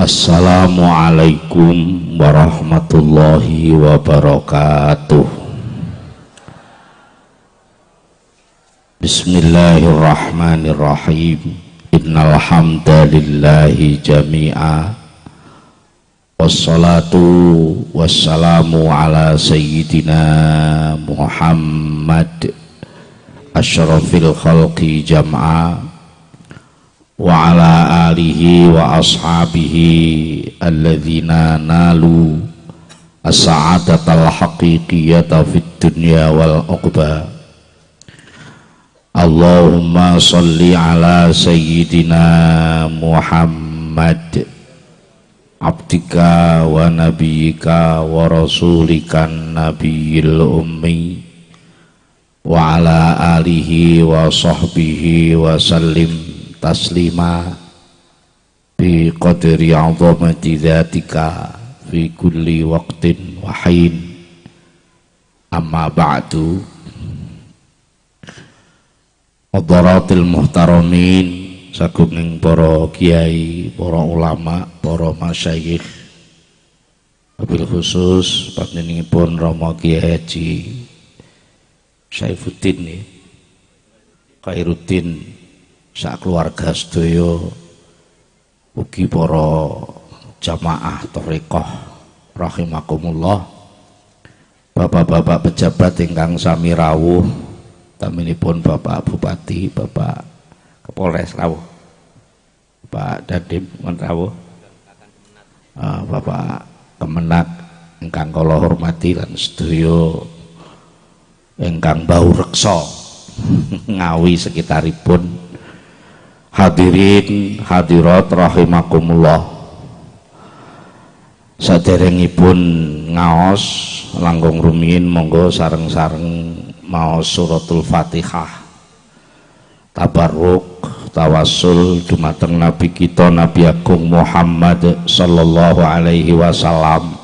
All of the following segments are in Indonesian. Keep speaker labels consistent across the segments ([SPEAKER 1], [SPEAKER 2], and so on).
[SPEAKER 1] Assalamualaikum warahmatullahi wabarakatuh. Bismillahirrahmanirrahim. Innal hamdalillahi jami'a. Wassalatu wassalamu ala sayyidina Muhammad. Ashrafil khalqi jam'a wa ala alihi wa ashabihi alladhina nalu as-sa'adatal haqiqiyata fid dunya wal uqba Allahumma salli ala sayyidina Muhammad abdika wa nabiyyika wa rasulikan nabiyil ummi wa ala alihi wa sahbihi wa sallim taslima bi qadri azamati dzatika fi kulli waqtin wa hin. Amma ba'du. Hadaratil muhtaramin sagunging para kiai, para ulama, para masyayikh wabil khusus panjenenganipun Rama Kiai Haji Saifuddin ya. Khairuddin sak keluarga sedaya ugi para jamaah thariqah rahimakumullah Bapak-bapak pejabat ingkang sami rawuh taminipun Bapak Bupati, Bapak Kapolres rawuh. Pak Dadim rawuh. Uh, Bapak Kemenak ingkang kula hormati lan sedaya ingkang bau reksa ngawi sekitaripun Hadirin hadirat rahimakumullah. Saderengipun ngaos langgung rumiyin monggo sareng-sareng maos suratul Fatihah. Tabarruk tawasul dumateng nabi kita Nabi Agung Muhammad sallallahu alaihi wasallam.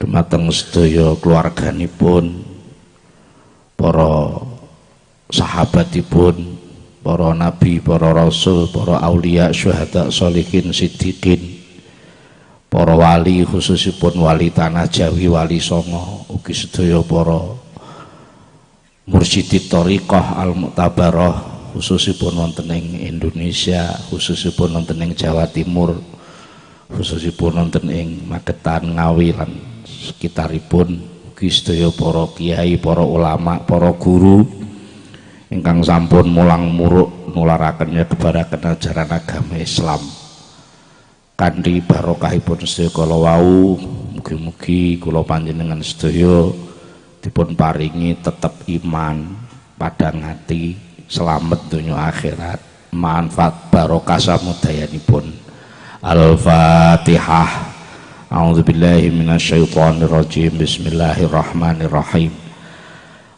[SPEAKER 1] Dumateng sedaya keluarganipun para sahabatipun para nabi, para rasul, para aulia, syuhada, solihin, siddiqin, para wali khususipun wali tanah Jawi, wali Songo, ugi sedaya para mursyidi thariqah al-mu'tabarah khususipun wonten ing Indonesia, khususipun wonten ing Jawa Timur, khususipun wonten ing Magetan, Ngawi lan sekitaripun ugi sedaya para kiai, para ulama, para guru ingkang sampun mulang muruk nularaken nyebaraken ajaran agama Islam. Kanthi barokahipun sedaya kala wau mugi-mugi kula panjenengan sedaya dipun paringi tetep iman padang hati selamat dunia akhirat. Manfaat barokah samudayanipun. Al-Fatihah. A'udzubillahi minasyaitonirrajim. Bismillahirrahmanirrahim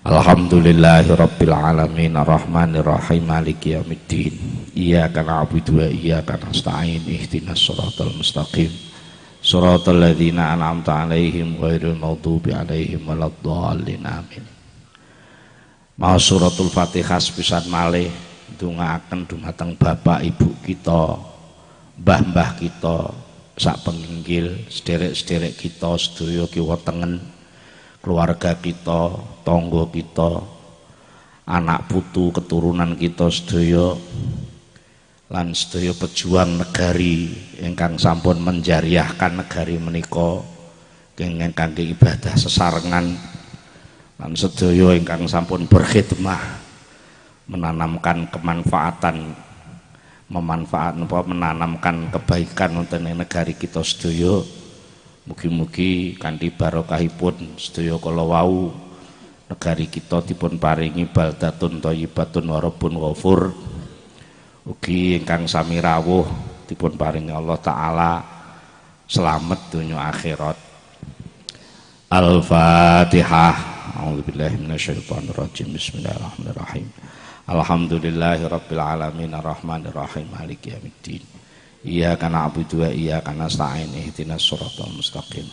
[SPEAKER 1] Alhamdulillahi Rabbil Alamin Ar-Rahmanir-Rahim Maliki Yawmiddin Iyaka na'budu wa iyaka nasta'in. Ihdinas suratal mustaqim. Suratal ladzina an'amta 'alaihim ghairil maghdubi 'alaihim waladdallin. Amin. Mau suratul Fatihah sepisan malih ndongaaken dumateng bapak ibu kita mbah-mbah kita sak penginggil sederek-sederek kita sedaya kiwa tengen keluarga kita, tonggo kita, anak putu keturunan kita sedaya lan sedaya pejuang negari ingkang sampun menjariahkan negari menika kenging kangge ibadah sesarengan lan sedaya ingkang sampun berkhidmah menanamkan kemanfaatan memanfaat menanamkan kebaikan untuk negari kita sedaya Mugi-mugi kanthi barokahipun sedaya kala wau negari kita dipun paringi baldatun thayyibatun warabun ghafur. Ugi ingkang sami rawuh dipun paringi Allah taala selamat dunia akhirat. Al-Fatihah. A'udzubillahi minasyaitonir rajim. Bismillahirrahmanirrahim. Alhamdulillahirabbil alamin arrahmanir rahim maliki yaumiddin. Iyyaka na'budu wa iyyaka nasta'in ihdinas siratal mustaqim.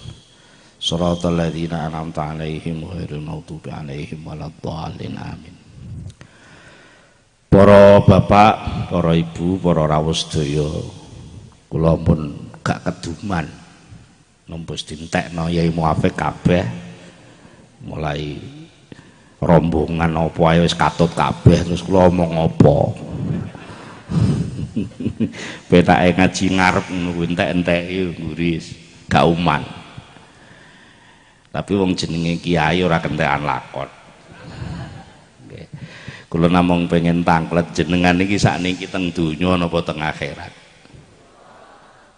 [SPEAKER 1] Siratal ladzina an'amta 'alaihim ghairil maghdubi 'alaihim waladdallin. Amin. Para bapak, para ibu, para rawuh sedaya, kula pun gak keduman numpus dintekno yai muafik kabeh mulai rombongan apa ae wis katut kabeh terus kula omong apa petake ngaji ngarep ngono entek-enteki nguris gak uman tapi wong jenenge kiai ora kentekan lakon. Kula namung pengen tanglet jenengan iki sakniki teng donya napa teng akhirat?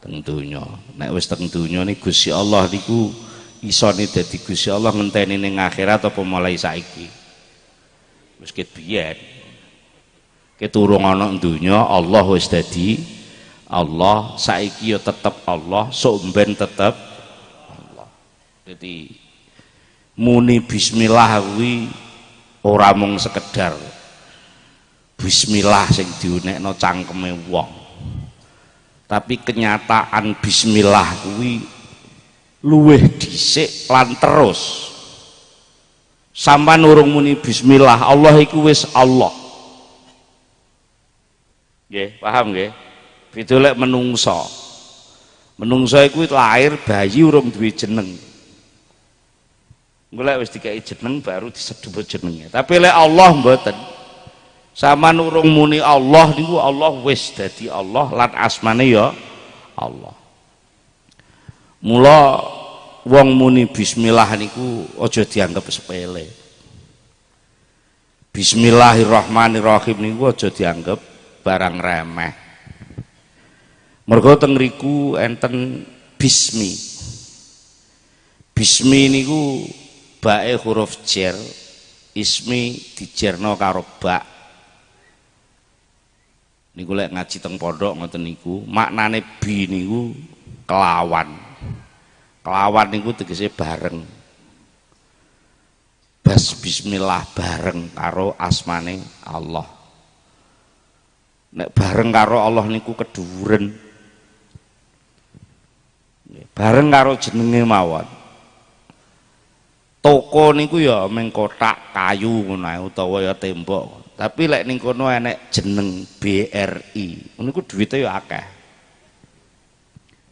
[SPEAKER 1] Teng donya. Nek wis teng donya niku Gusti Allah niku isone dadi Gusti Allah ngenteni ning akhirat apa mulai saiki? Wis ket biyen keturung ana donya Allah wis dadi Allah. Saiki ya tetep Allah sok ben tetep Allah. Jadi muni bismillah kuwi ora mung sekedar bismillah sing diunekno cangkeme wong. Tapi kenyataan bismillah kuwi luweh dhisik lan terus. Sampai nurung muni bismillah Allah iku wis Allah nggih paham nggih? Beda lek menungso. Menungso iku lahir bayi urung duwe jeneng. Golek wis dikai jeneng baru disedhut jenenge. Tapi lek Allah mboten sama nurung muni Allah niku Allah wis dadi Allah lan asmane ya Allah. Mula wong muni bismillah niku aja dianggap sepele. Bismillahirrahmanirrahim niku aja dianggap barang remeh. Mergo teng riku enten bismi. Bismi niku bae huruf jer ismi dijerno karo bak. Niku lek ngaji teng pondok ngoten niku maknane bi niku kelawan. Kelawan niku tegese bareng. Bas bismillah bareng karo asmane Allah nek bareng karo Allah niku keduren bareng karo jenenge mawon. Toko niku ya meng kotak kayu ngono utawa ya tembok. Tapi lek ning kono enek jeneng BRI niku duwite ya akeh.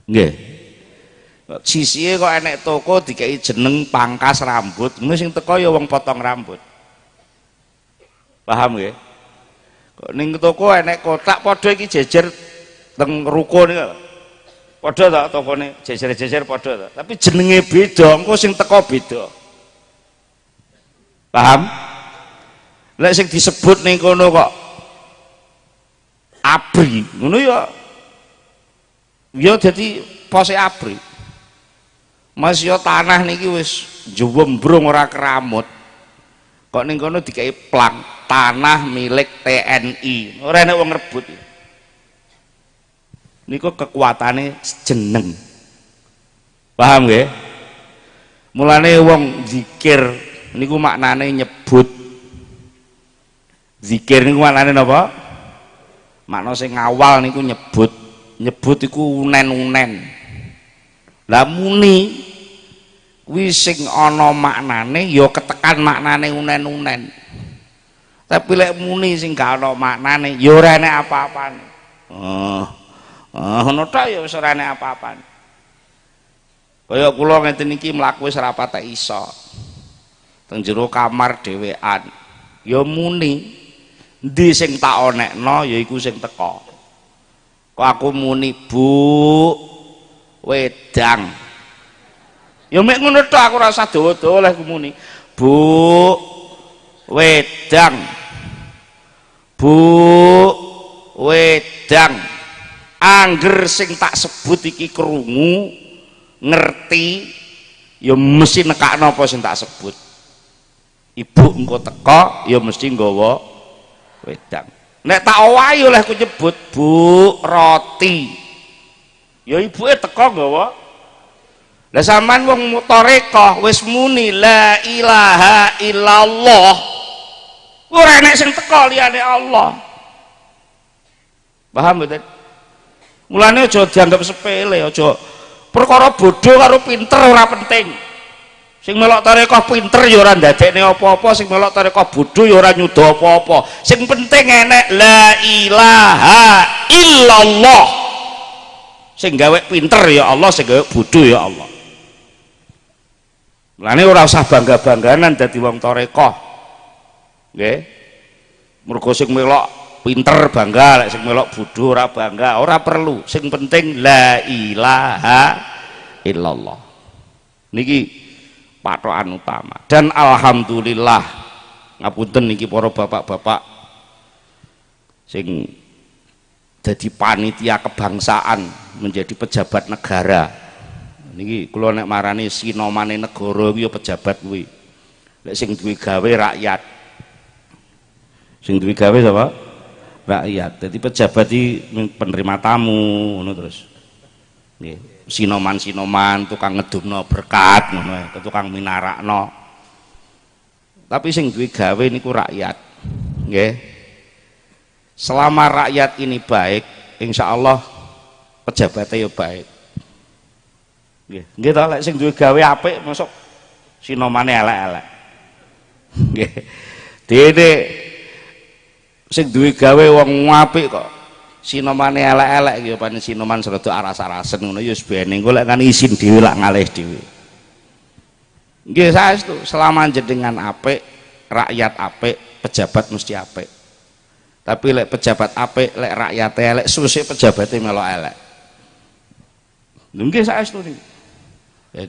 [SPEAKER 1] Nggih. Sisihe kok enek toko dikai jeneng pangkas rambut ngono sing teko ya wong potong rambut. Paham nggih ning toko enek kotak padha iki jejer teng ruko niku padha ta tokone? Jejer-jejer padha ta. Tapi jenenge beda engko sing teko beda. Paham? Lek sing disebut ning kono kok abri ngono ya. Ya dadi pose abri. Mas yo tanah niki wis jewembrung ora keramut kok ning kono dikai plang tanah milik TNI ora enek wong rebut niku kekuatane jeneng paham nggih? Mulane wong zikir niku maknane nyebut. Zikir niku maknane napa? Makna sing awal niku nyebut. Nyebut iku unen-unen. Lah muni kuwi sing ana maknane ya ketekan maknane unen-unen. Tapi lek muni sing gak ana maknane ya ora enek apa-apane. Oh oh ngono tok ya wis ora enek apa-apane. Kaya kula ngeten iki mlaku wis iso. Teng jero kamar dhewean. Ya muni ndi sing tak onekno yaiku sing teko kok aku muni bu? Wedang ya mek ngono tok aku rasa dawa-dawa oleh muni. Bu wedang. Bu wedang. Angger sing tak sebut iki krungu ngerti ya mesti nekakno apa sing tak sebut. Ibu engko teko ya mesti nggawa wedang. Nek tak owahi oleh ku nyebut bu roti. Ya ibuke teko nggawa lah sampean wong mutoreko wis muni la ilaha illallah. Ora enek sing teko liyane Allah. Paham mboten? Mulane aja dianggap sepele aja perkara bodoh karo pinter ora penting. Sing melok tarekah pinter ya ora ndadekne apa-apa sing melok tarekah bodho ya ora nyuda apa-apa. Sing penting enek la ilaha illallah. Sing gawe pinter ya Allah sing gawe bodho ya Allah Lane ora usah bangga-bangganan dadi wong tarekah nggih. Mergo sing melok pinter bangga lek sing melok bodho ora bangga ora perlu. Sing penting la ilaha illallah. Niki patokan utama. Dan alhamdulillah ngapunten niki para bapak-bapak sing jadi panitia kebangsaan menjadi pejabat negara niki kula nek marani sinomane negara kuwi ya pejabat kuwi. Lek sing duwe gawe rakyat. Sing duwe gawe sapa? Rakyat. Jadi pejabat iki penerima tamu ngono terus. Nggih. Sinoman-sinoman tukang ngedumno berkat ngono tukang minarakno. Tapi sing duwe gawe niku rakyat. Nggih. Selama rakyat ini baik insya Allah pejabatnya ya baik nggih. Nggih to lek sing duwe gawe apik masuk sinomane elek-elek. Nggih. Dene sing duwe gawe wong apik kok sinomane elek-elek iki panen sinoman serada aras-arasen ngono ya sebene engko lek kan isin dhewe lak ngalih dhewe. Nggih saestu selama jenengan apik rakyat apik pejabat mesti apik. Tapi lek pejabat apik lek rakyat elek susih pejabatnya melok elek. Nggih saestu niki jadi